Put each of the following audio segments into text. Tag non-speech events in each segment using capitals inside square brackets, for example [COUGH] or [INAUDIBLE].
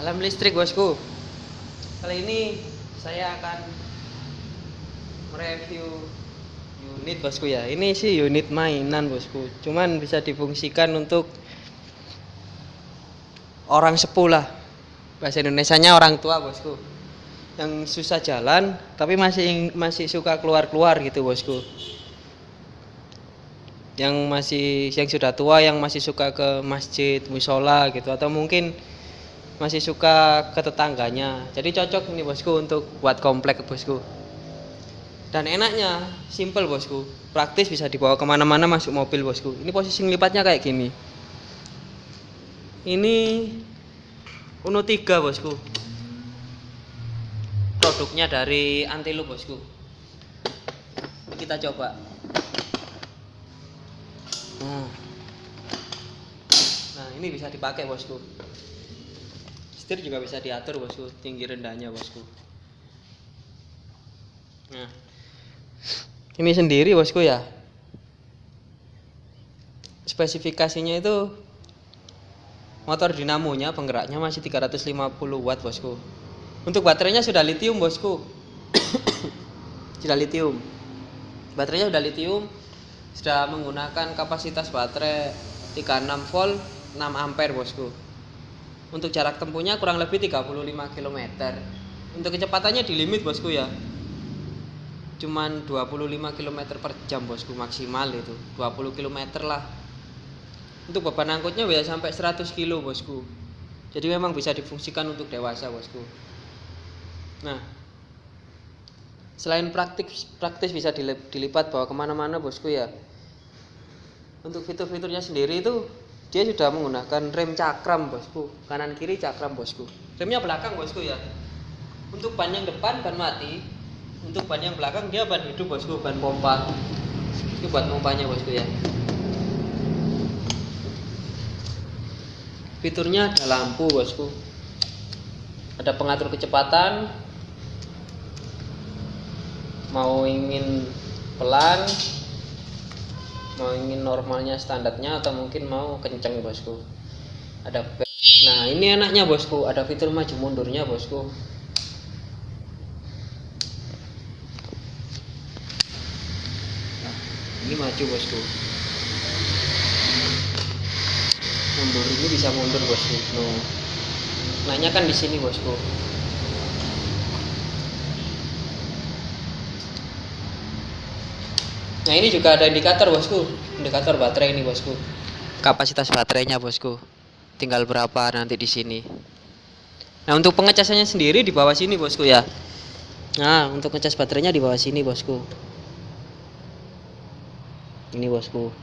Salam listrik bosku. Kali ini saya akan mereview unit bosku ya. Ini sih unit mainan bosku. Cuman bisa difungsikan untuk orang sepuh lah. Bahasa Indonesianya orang tua bosku. Yang susah jalan tapi masih masih suka keluar-keluar gitu bosku. Yang masih yang sudah tua yang masih suka ke masjid, musola gitu atau mungkin masih suka ke tetangganya. Jadi cocok ini bosku untuk buat komplek bosku. Dan enaknya simple bosku. Praktis bisa dibawa ke mana-mana masuk mobil bosku. Ini posisi lipatnya kayak gini. Ini Uno 3 bosku. Produknya dari Antiloop bosku. Kita coba. Nah, nah ini bisa dipakai bosku setir juga bisa diatur bosku. Tinggi rendahnya bosku. Nah. Ini sendiri bosku ya. Spesifikasinya itu motor dinamonya penggeraknya masih 350 watt bosku. Untuk baterainya sudah lithium bosku. [COUGHS] Sudah lithium baterainya sudah lithium sudah menggunakan kapasitas baterai 36 volt 6 ampere bosku untuk jarak tempuhnya kurang lebih 35 km untuk kecepatannya di limit bosku ya. Cuman 25 km per jam bosku maksimal itu. 20 km lah. Untuk beban angkutnya bisa sampai 100 kilo bosku. Jadi memang bisa difungsikan untuk dewasa bosku. Nah selain praktis praktis bisa dilipat bawa ke mana-mana bosku ya. Untuk fitur-fiturnya sendiri itu dia sudah menggunakan rem cakram bosku. Kanan kiri cakram bosku. Remnya belakang bosku ya. Untuk ban yang depan ban mati. Untuk ban yang belakang dia ban hidup bosku ban pompa. Ini buat pompanya bosku ya. Fiturnya ada lampu bosku. Ada pengatur kecepatan. Mau ingin pelan mau ingin normalnya standarnya atau mungkin mau kenceng bosku. Ada nah ini enaknya bosku. Ada fitur maju mundurnya bosku. Nah, ini maju bosku. Mundur ini bisa mundur bosku. No. nanya kan di sini bosku Nah ini juga ada indikator bosku, indikator baterai ini bosku. Kapasitas baterainya bosku, tinggal berapa nanti di sini. Nah untuk pengecasannya sendiri di bawah sini bosku ya. Nah untuk ngecas baterainya di bawah sini bosku. Ini bosku.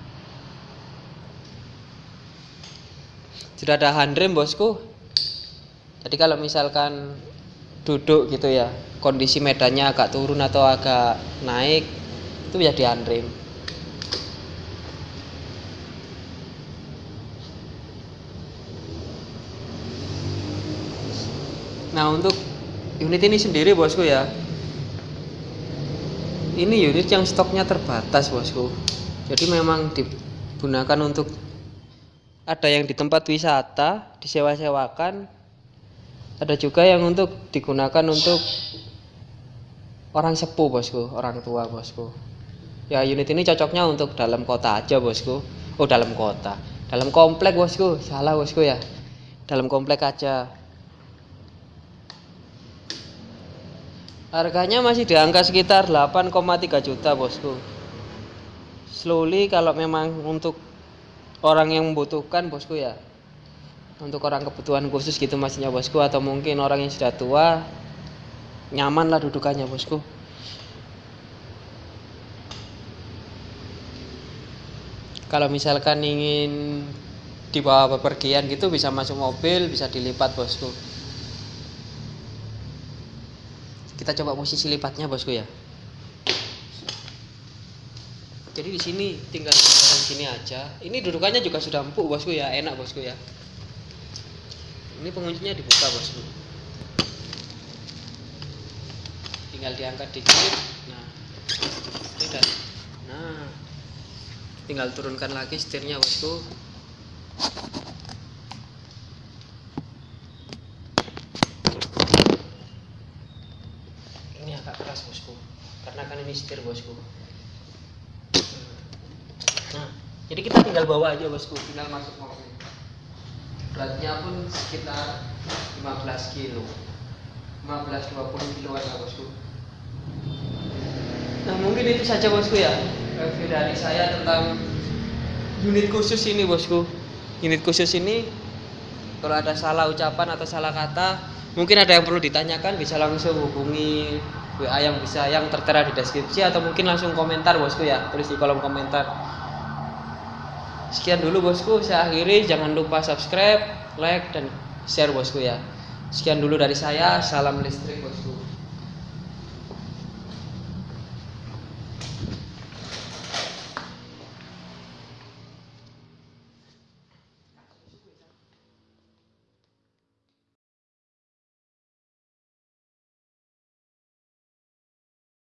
Sudah ada handrem bosku. Jadi kalau misalkan duduk gitu ya, kondisi medannya agak turun atau agak naik, itu ya di unrim nah untuk unit ini sendiri bosku ya. Ini unit yang stoknya terbatas bosku. Jadi memang digunakan untuk ada yang di tempat wisata disewa-sewakan. Ada juga yang untuk digunakan untuk orang sepuh bosku orang tua bosku ya unit ini cocoknya untuk dalam kota aja bosku. Oh dalam kota. Dalam komplek bosku. Salah bosku ya. Dalam komplek aja. Harganya masih di angka sekitar 8,3 juta bosku. Slowly kalau memang untuk orang yang membutuhkan bosku ya. Untuk orang kebutuhan khusus gitu maksudnya bosku. Atau mungkin orang yang sudah tua nyaman lah dudukannya bosku kalau misalkan ingin dibawa bepergian gitu bisa masuk mobil bisa dilipat bosku. Kita coba posisi lipatnya bosku ya. Jadi di sini tinggal di sini aja. Ini dudukannya juga sudah empuk bosku ya. Enak bosku ya. Ini penguncinya dibuka bosku. Tinggal diangkat dikit. Nah ini dan nah tinggal turunkan lagi setirnya bosku. Ini agak keras bosku. Karena kan ini setir bosku. Nah jadi kita tinggal bawa aja bosku. Tinggal masuk mobil. Beratnya pun sekitar 15 kilo. 15-20 kiloan lah bosku. Nah mungkin itu saja bosku ya review dari saya tentang unit khusus ini bosku. Unit khusus ini kalau ada salah ucapan atau salah kata mungkin ada yang perlu ditanyakan bisa langsung hubungi WA yang bisa yang tertera di deskripsi atau mungkin langsung komentar bosku ya. Tulis di kolom komentar. Sekian dulu bosku. Saya akhiri. Jangan lupa subscribe like dan share bosku ya. Sekian dulu dari saya. Salam listrik bosku